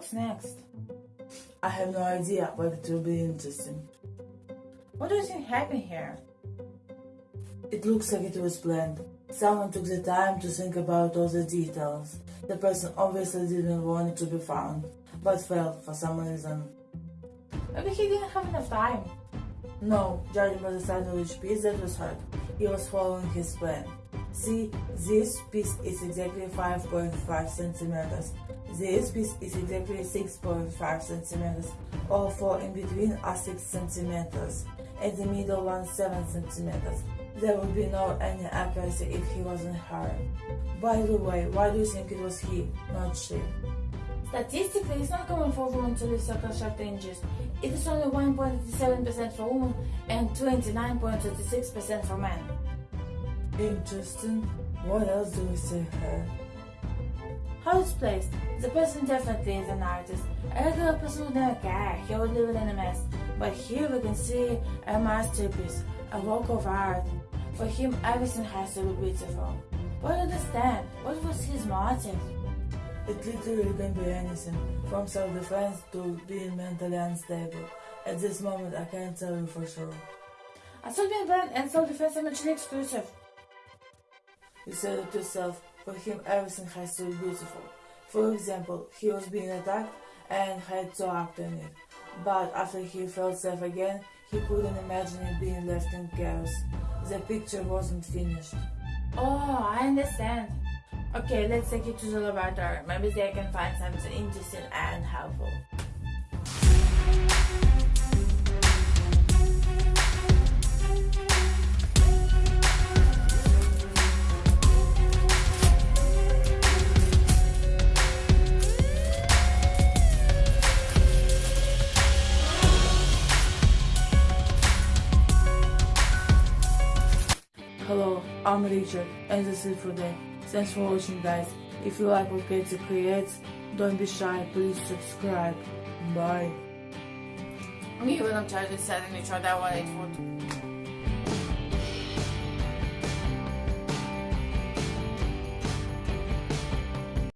What's next? I have no idea, but it will be interesting. What do you think happened here? It looks like it was planned. Someone took the time to think about all the details. The person obviously didn't want it to be found, but failed for some reason. Maybe he didn't have enough time. No, judging by the size of each piece that was hurt, he was following his plan. See, this piece is exactly 5.5 centimeters. This piece is exactly 6.5 centimeters. All four in between are 6 centimeters. At the middle one 7 centimeters. There would be no any accuracy if he wasn't her. By the way, why do you think it was he, not she? Statistically, it's not common for women to live circle short ranges. It is only 1.87% for women and 29.36% for men. Interesting. What else do we see here? How it's placed. The person definitely is an artist. A regular person would never care, he would leave it in a mess. But here we can see a masterpiece, a work of art. For him, everything has to be beautiful. But understand, what was his motive? It literally can be anything, from self-defense to being mentally unstable. At this moment, I can't tell you for sure. I thought being blunt and self-defense are mutually exclusive. You said it yourself, for him everything has to be beautiful. For example, he was being attacked and had to act on it. But after he felt safe again, he couldn't imagine it being left in chaos. The picture wasn't finished. Oh, I understand. Okay, let's take it to the laboratory. Maybe they can find something interesting and helpful. I'm Richard, and that's it for today. Thanks for watching, guys. If you like what Katie creates, don't be shy, please subscribe. Bye. Me when I'm trying to setting each other I food.